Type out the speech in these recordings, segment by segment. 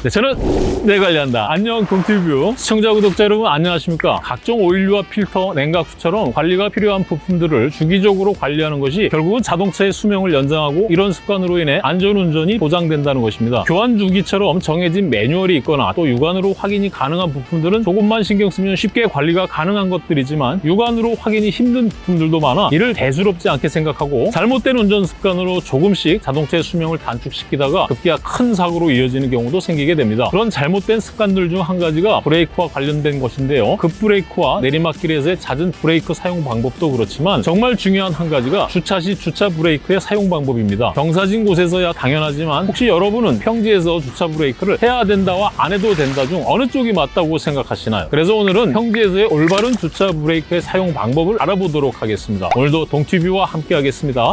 네, 저는 내 관리한다. 안녕 동티뷰 시청자 구독자 여러분 안녕하십니까? 각종 오일류와 필터, 냉각수처럼 관리가 필요한 부품들을 주기적으로 관리하는 것이 결국은 자동차의 수명을 연장하고 이런 습관으로 인해 안전운전이 보장된다는 것입니다. 교환 주기처럼 정해진 매뉴얼이 있거나 또 육안으로 확인이 가능한 부품들은 조금만 신경 쓰면 쉽게 관리가 가능한 것들이지만 육안으로 확인이 힘든 부품들도 많아 이를 대수롭지 않게 생각하고 잘못된 운전 습관으로 조금씩 자동차의 수명을 단축시키다가 급기야 큰 사고로 이어지는 경우도 생기게 됩니다. 그런 잘못된 습관들 중 한 가지가 브레이크와 관련된 것인데요. 급브레이크와 내리막길에서의 잦은 브레이크 사용 방법도 그렇지만 정말 중요한 한 가지가 주차 시 주차 브레이크의 사용 방법입니다. 경사진 곳에서야 당연하지만 혹시 여러분은 평지에서 주차 브레이크를 해야 된다와 안 해도 된다 중 어느 쪽이 맞다고 생각하시나요? 그래서 오늘은 평지에서의 올바른 주차 브레이크의 사용 방법을 알아보도록 하겠습니다. 오늘도 동티뷰와 함께 하겠습니다.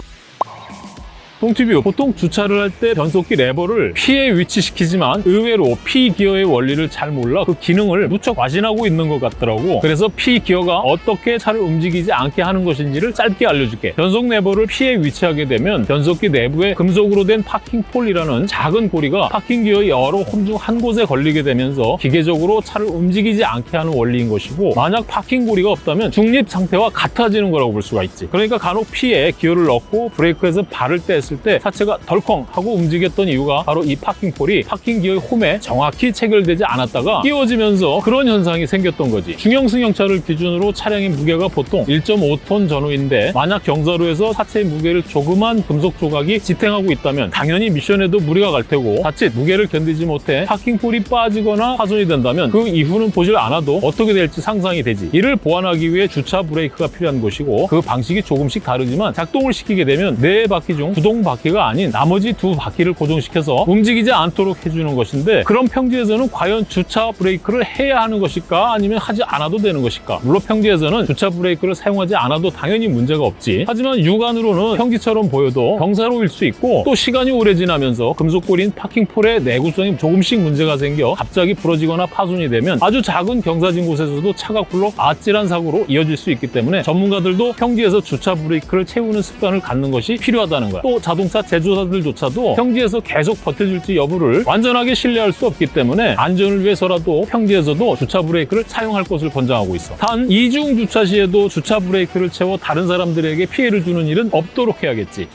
똥튜브 보통 주차를 할 때 변속기 레버를 P에 위치시키지만 의외로 P 기어의 원리를 잘 몰라 그 기능을 무척 과신하고 있는 것 같더라고. 그래서 P 기어가 어떻게 차를 움직이지 않게 하는 것인지를 짧게 알려줄게. 변속 레버를 P에 위치하게 되면 변속기 내부에 금속으로 된 parking pawl이라는 작은 고리가 파킹 기어의 여러 홈 중 한 곳에 걸리게 되면서 기계적으로 차를 움직이지 않게 하는 원리인 것이고 만약 파킹 고리가 없다면 중립 상태와 같아지는 거라고 볼 수가 있지. 그러니까 간혹 P에 기어를 넣고 브레이크에서 발을 뗐을 때 차체가 덜컹 하고 움직였던 이유가 바로 이 parking pawl이 parking 기어의 홈에 정확히 체결되지 않았다가 끼워지면서 그런 현상이 생겼던 거지. 중형 승용차를 기준으로 차량의 무게가 보통 1.5톤 전후인데 만약 경사로에서 차체의 무게를 조그만 금속 조각이 지탱하고 있다면 당연히 미션에도 무리가 갈 테고 자칫 무게를 견디지 못해 parking pawl이 빠지거나 파손이 된다면 그 이후는 보질 않아도 어떻게 될지 상상이 되지. 이를 보완하기 위해 주차 브레이크가 필요한 것이고 그 방식이 조금씩 다르지만 작동을 시키게 되면 네 바퀴 중 구동 바퀴가 아닌 나머지 두 바퀴를 고정시켜서 움직이지 않도록 해주는 것인데 그런 평지에서는 과연 주차 브레이크를 해야 하는 것일까? 아니면 하지 않아도 되는 것일까? 물론 평지에서는 주차 브레이크를 사용하지 않아도 당연히 문제가 없지. 하지만 육안으로는 평지처럼 보여도 경사로일 수 있고 또 시간이 오래 지나면서 금속골인 파킹폴의 내구성이 조금씩 문제가 생겨 갑자기 부러지거나 파손이 되면 아주 작은 경사진 곳에서도 차가 굴러 아찔한 사고로 이어질 수 있기 때문에 전문가들도 평지에서 주차 브레이크를 채우는 습관을 갖는 것이 필요하다는 거야. 또 자동차 제조사들조차도 평지에서 계속 버텨줄지 여부를 완전하게 신뢰할 수 없기 때문에 안전을 위해서라도 평지에서도 주차 브레이크를 사용할 것을 권장하고 있어. 단 이중 주차 시에도 주차 브레이크를 채워 다른 사람들에게 피해를 주는 일은 없도록 해야겠지.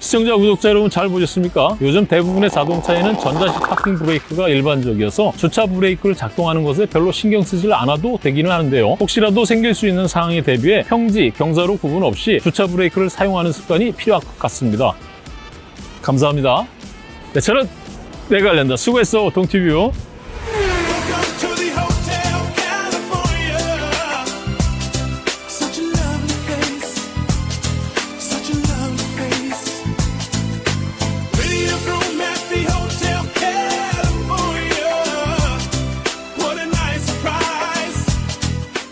시청자, 구독자 여러분 잘 보셨습니까? 요즘 대부분의 자동차에는 전자식 파킹 브레이크가 일반적이어서 주차 브레이크를 작동하는 것에 별로 신경 쓰질 않아도 되기는 하는데요. 혹시라도 생길 수 있는 상황에 대비해 평지, 경사로 구분 없이 주차 브레이크를 사용하는 습관이 필요할 것 같습니다. 감사합니다. 네, 저는 내가 알린다. 수고했어, 동티뷰.